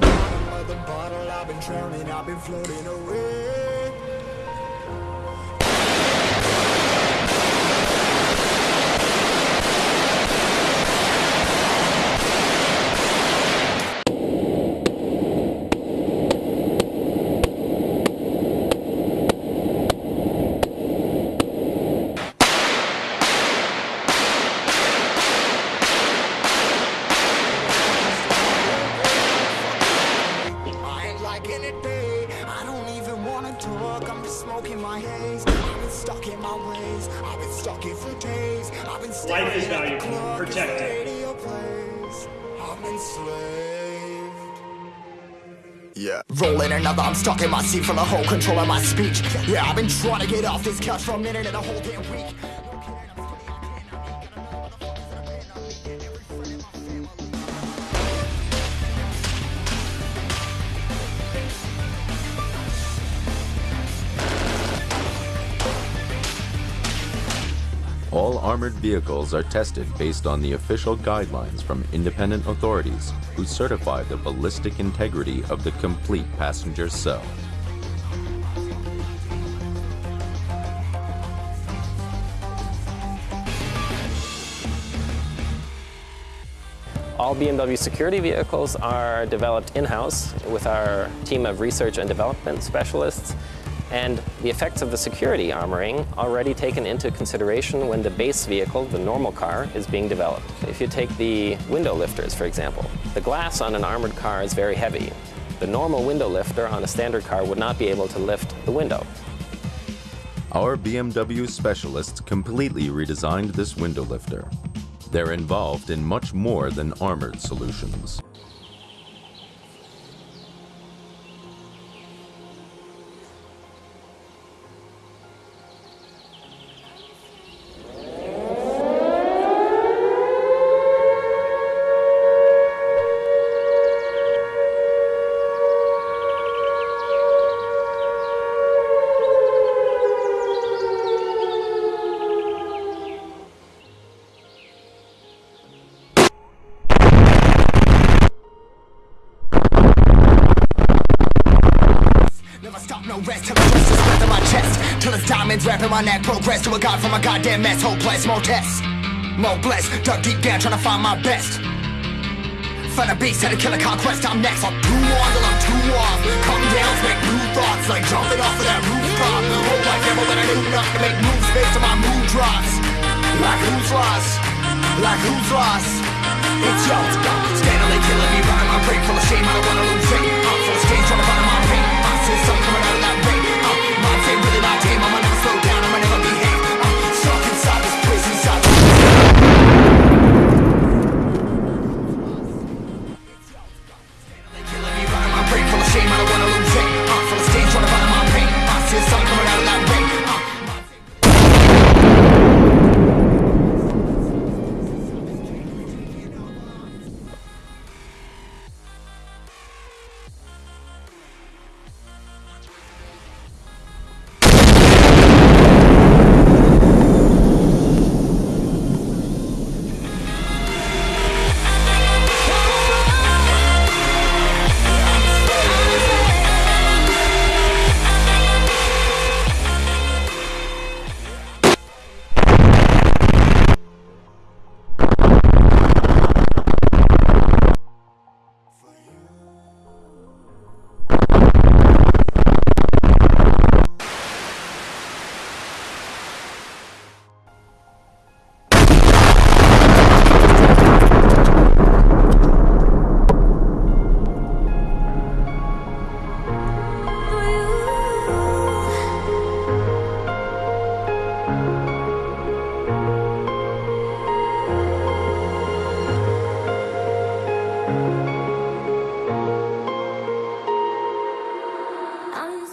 bottom of the bottle I've been drowning, I've been floating away. Yeah, rolling another. I'm stuck in my seat for the whole control of my speech. Yeah, I've been trying to get off this couch for a minute and a whole damn week. All armored vehicles are tested based on the official guidelines from independent authorities who certify the ballistic integrity of the complete passenger cell. All BMW security vehicles are developed in-house with our team of research and development specialists and the effects of the security armoring already taken into consideration when the base vehicle, the normal car, is being developed. If you take the window lifters, for example, the glass on an armored car is very heavy. The normal window lifter on a standard car would not be able to lift the window. Our BMW specialists completely redesigned this window lifter. They're involved in much more than armored solutions. Diamonds wrapping my neck. Progress to a god from a goddamn mess. Hopeless, more tests. More blessed. Dug deep down trying to find my best. Find a beast, had to kill a conquest. I'm next. I'm too on till I'm too off. Come down, make new thoughts. Like jumping off of that rooftop. Whole life never when I knew not to make moves based on my mood drops. Like who's lost? Like who's lost? It's yo. Steadily killing me, running my brain full of shame. I don't wanna lose it.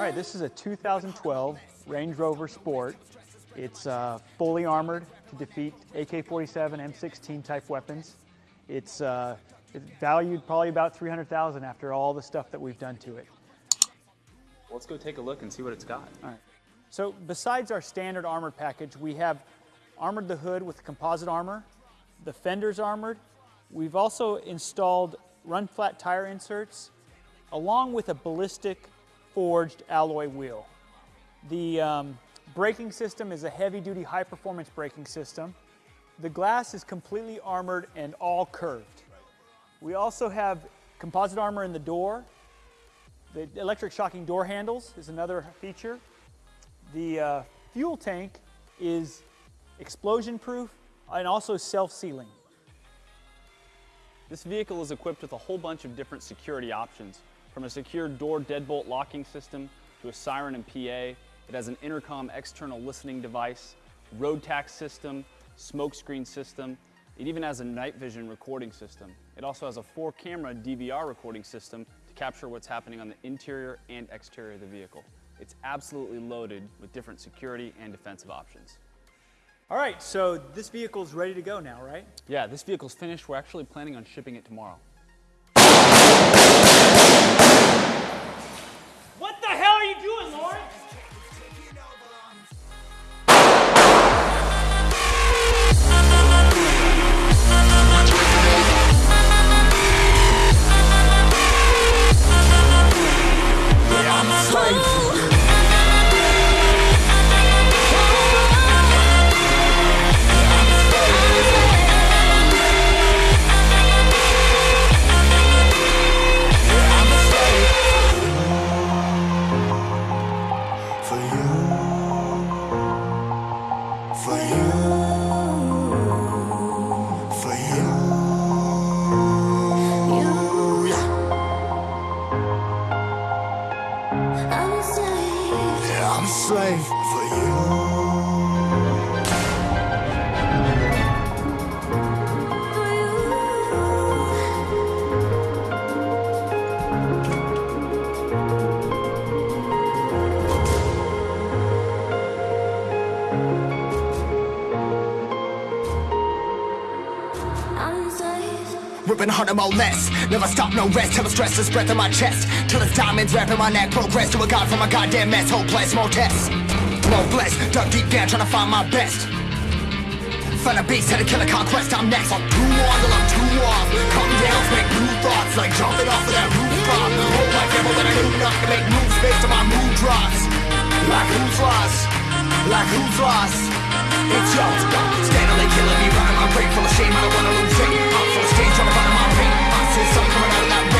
All right, this is a 2012 Range Rover Sport. It's uh, fully armored to defeat AK-47, M16 type weapons. It's, uh, it's valued probably about 300,000 after all the stuff that we've done to it. Let's go take a look and see what it's got. All right. So besides our standard armored package, we have armored the hood with composite armor, the fenders armored. We've also installed run flat tire inserts, along with a ballistic forged alloy wheel. The um, braking system is a heavy duty high performance braking system. The glass is completely armored and all curved. We also have composite armor in the door. The electric shocking door handles is another feature. The uh, fuel tank is explosion proof and also self-sealing. This vehicle is equipped with a whole bunch of different security options, from a secure door deadbolt locking system to a siren and PA. It has an intercom external listening device, road tacks system, smokescreen system. It even has a night vision recording system. It also has a four camera DVR recording system to capture what's happening on the interior and exterior of the vehicle. It's absolutely loaded with different security and defensive options. All right, so this vehicle is ready to go now, right? Yeah, this vehicle's finished. We're actually planning on shipping it tomorrow. Ripping harder, more less. Never stop, no rest. Till the stress is breath in my chest. Till it's diamonds wrapping my neck. Progress to a god from a goddamn mess. Hopeless, more tests. More blessed. Dug deep down, trying to find my best. Find a beast, had to kill conquest. I'm next. I'm too on till I'm too off. Come down, make new thoughts. Like jumping off of that rooftop. Hold my devil when I do not to make moves based on my mood drops. Like who's lost? Like who's lost? It's yours. Steadily killing me, my brain full of shame. I don't wanna lose it. I'm full of stage, to find my pain. I something coming out of that rain.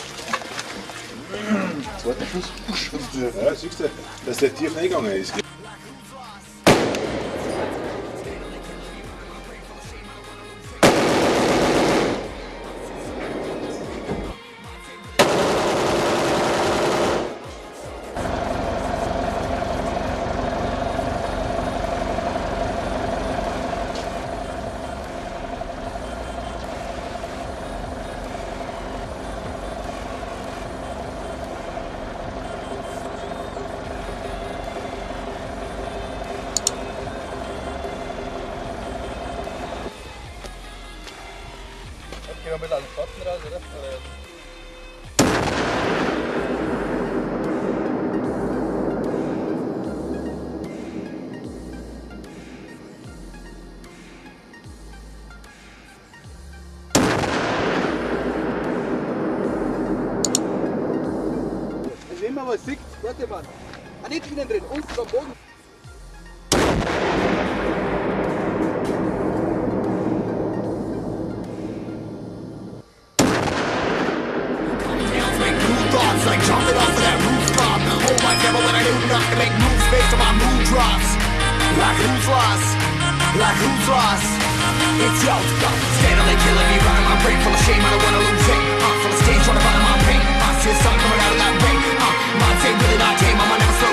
I'm Ja, siehst du, dass der tief reingegangen ist. Skal vi lage føttene der, eller? eller? Wenn man was sieht, warte mal. Ah, nicht drin, unten am Boden. lost? Like who's lost? Like who's lost? It's y'all's fault. Steadily killing me, running my brain full of shame. I don't wanna lose it. Uh, full of stage, trying to bottom my pain. I see a sun coming out of that rain. Uh, my day, really not game. I'ma never slow